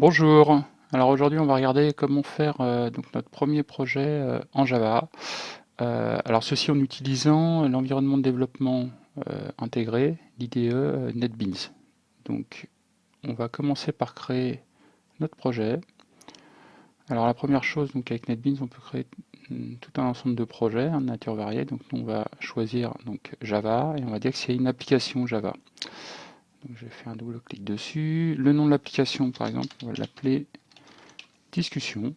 Bonjour, alors aujourd'hui on va regarder comment faire euh, donc notre premier projet euh, en Java. Euh, alors ceci en utilisant l'environnement de développement intégré, l'IDE NetBeans. Donc on va commencer par créer notre projet. Alors la première chose, donc avec NetBeans, on peut créer mm, tout un ensemble de projets en nature variée. Donc on va choisir Java et on va dire que c'est une application Java. Donc je faire un double clic dessus. Le nom de l'application, par exemple, on va l'appeler discussion.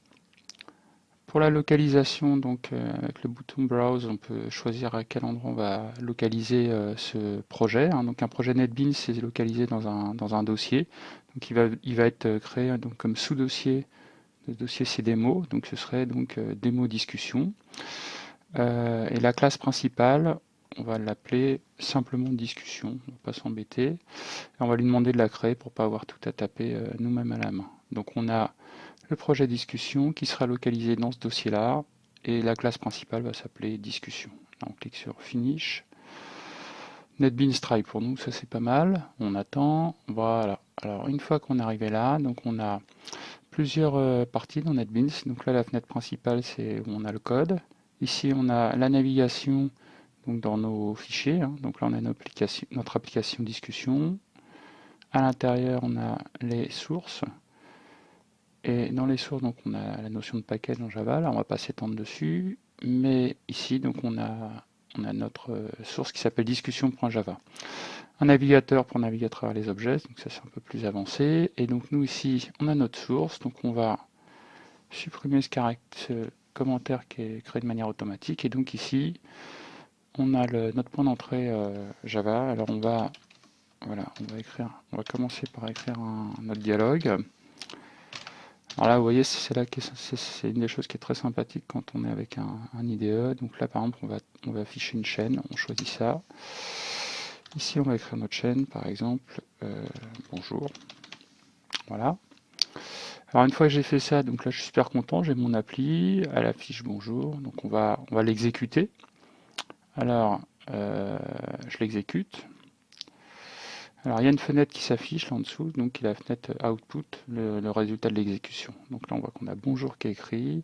Pour la localisation, donc euh, avec le bouton Browse, on peut choisir à quel endroit on va localiser euh, ce projet. Hein. Donc un projet NetBeans, c'est localisé dans un, dans un dossier. Donc il va, il va être créé donc, comme sous-dossier de dossier CDMO. Donc ce serait donc euh, démo discussion. et la classe principale, on va l'appeler simplement discussion, on va pas s'embêter. On va lui demander de la créer pour pas avoir tout à taper euh, nous-mêmes à la main. Donc on a le projet discussion qui sera localisé dans ce dossier-là et la classe principale va s'appeler discussion. on clique sur Finish. NetBeans try pour nous, ça c'est pas mal. On attend. Voilà. Alors une fois qu'on est arrivé là, donc on a plusieurs euh, parties dans NetBeans. Donc là la fenêtre principale c'est où on a le code. Ici on a la navigation donc dans nos fichiers. Hein. Donc là, on a notre application, discussion. À l'intérieur, on a les sources. Et dans les sources, donc on a la notion de paquet en Java. Là, on va pas s'étendre dessus. Mais ici, donc on a, notre euh, source qui s'appelle discussion.java. Un navigateur pour naviguer à travers les objets. Donc ça, c'est un peu plus avancé. Et donc nous ici, on a notre source. Donc on va supprimer ce commentaire qui est créé de manière automatique. Et donc ici, on a notre point d'entrée euh, Java. Alors on va, voilà, on va écrire, on va commencer par écrire notre dialogue. Alors là, vous voyez, c'est là c'est une des choses qui est très sympathique quand on est avec un, IDE. Donc là, par exemple, on va, on va afficher une chaîne. On choisit ça. Ici, on va écrire notre chaîne, par exemple. Euh, bonjour. Voilà. Alors une fois que j'ai fait ça, donc là je suis super content, j'ai mon appli, elle affiche bonjour, donc on va, on va l'exécuter. Alors, euh, je l'exécute. Alors, il y a une fenêtre qui s'affiche là en dessous, donc qui est la fenêtre output, le, résultat de l'exécution. Donc là, on voit qu'on a bonjour qui est écrit.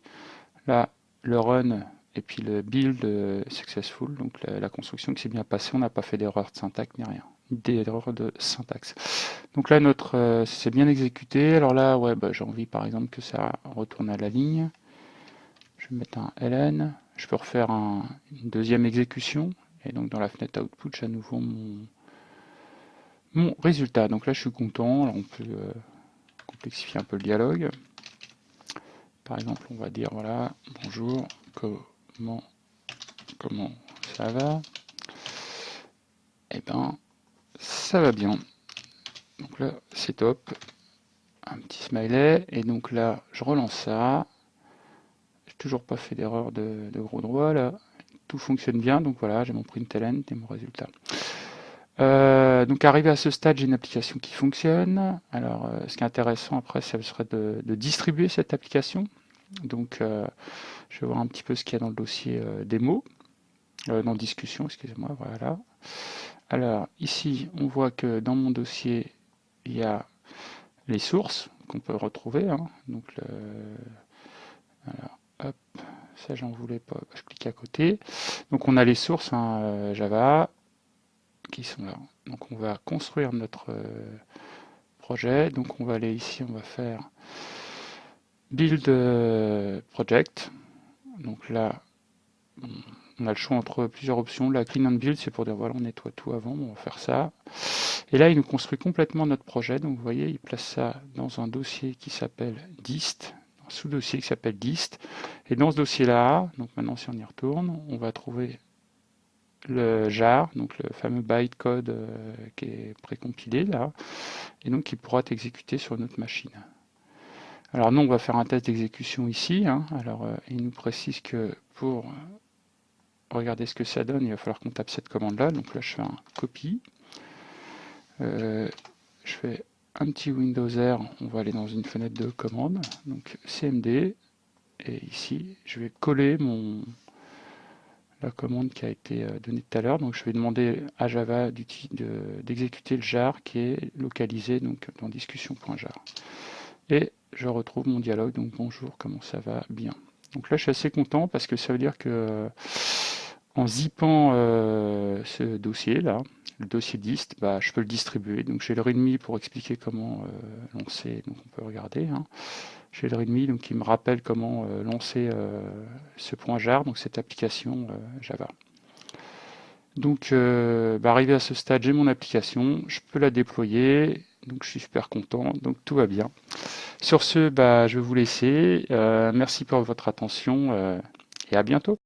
Là, le run et puis le build successful, donc la, construction qui s'est bien passée. On n'a pas fait d'erreur de syntaxe ni rien, d'erreur de syntaxe. Donc là, notre euh, c'est bien exécuté. Alors là, ouais, bah, j'ai envie par exemple que ça retourne à la ligne. Je vais mettre un ln je peux refaire une deuxième exécution, et donc dans la fenêtre output, j'ai à nouveau mon, résultat. Donc là, je suis content. on peut euh, complexifier un peu le dialogue. Par exemple, on va dire voilà, bonjour, comment, comment ça va? Eh ben, ça va bien. Donc là, c'est top. Un petit smiley. Et donc là, je relance ça toujours pas fait d'erreur de, gros droit là. Tout fonctionne bien, donc voilà, j'ai mon println et mon résultat. Euh, donc arrivé à ce stade, j'ai une application qui fonctionne. Alors euh, ce qui est intéressant après, ça serait de, distribuer cette application. Donc euh, je vais voir un petit peu ce qu'il y a dans le dossier démo, dans discussion, excusez-moi, voilà. Alors ici, on voit que dans mon dossier, il y a les sources qu'on peut retrouver. Hein. donc Hop, ça j'en voulais pas, je clique à côté. Donc on a les sources hein, euh, Java qui sont là. Donc on va construire notre euh, projet. Donc on va aller ici, on va faire build euh, project. Donc là, on a le choix entre plusieurs options. La clean and build, c'est pour dire voilà, on nettoie tout avant. on va faire ça. Et là, il nous construit complètement notre projet. Donc vous voyez, il place ça dans un dossier qui s'appelle dist sous-dossier qui s'appelle dist. Et dans ce dossier-là, donc maintenant si on y retourne, on va trouver le jar, donc le fameux bytecode euh, qui est précompilé là, et donc qui pourra être exécuté sur notre machine. Alors nous, on va faire un test d'exécution ici. Hein. Alors euh, il nous précise que pour regarder ce que ça donne, il va falloir qu'on tape cette commande-là. Donc là, je fais un copie. Euh, je fais un petit Windows R, on va aller dans une fenêtre de commande, donc CMD, et ici je vais coller mon la commande qui a été euh, donnée tout à l'heure, donc je vais demander à Java d'exécuter le jar qui est localisé donc dans discussion.jar. et je retrouve mon dialogue. Donc bonjour, comment ça va? Bien. Donc là, je suis assez content parce que ça veut dire que en zippant euh, ce dossier là, le dossier dist, bah, je peux le distribuer. Donc j'ai le readme pour expliquer comment euh, lancer. On peut regarder. Hein. J'ai le readme donc qui me rappelle comment euh, lancer ce point jar, donc cette application Java. Donc bah, arrivé à ce stade, j'ai mon application, je peux la déployer. Donc je suis super content. Donc tout va bien. Sur ce, bah, je vais vous laisser. merci pour votre attention et à bientôt.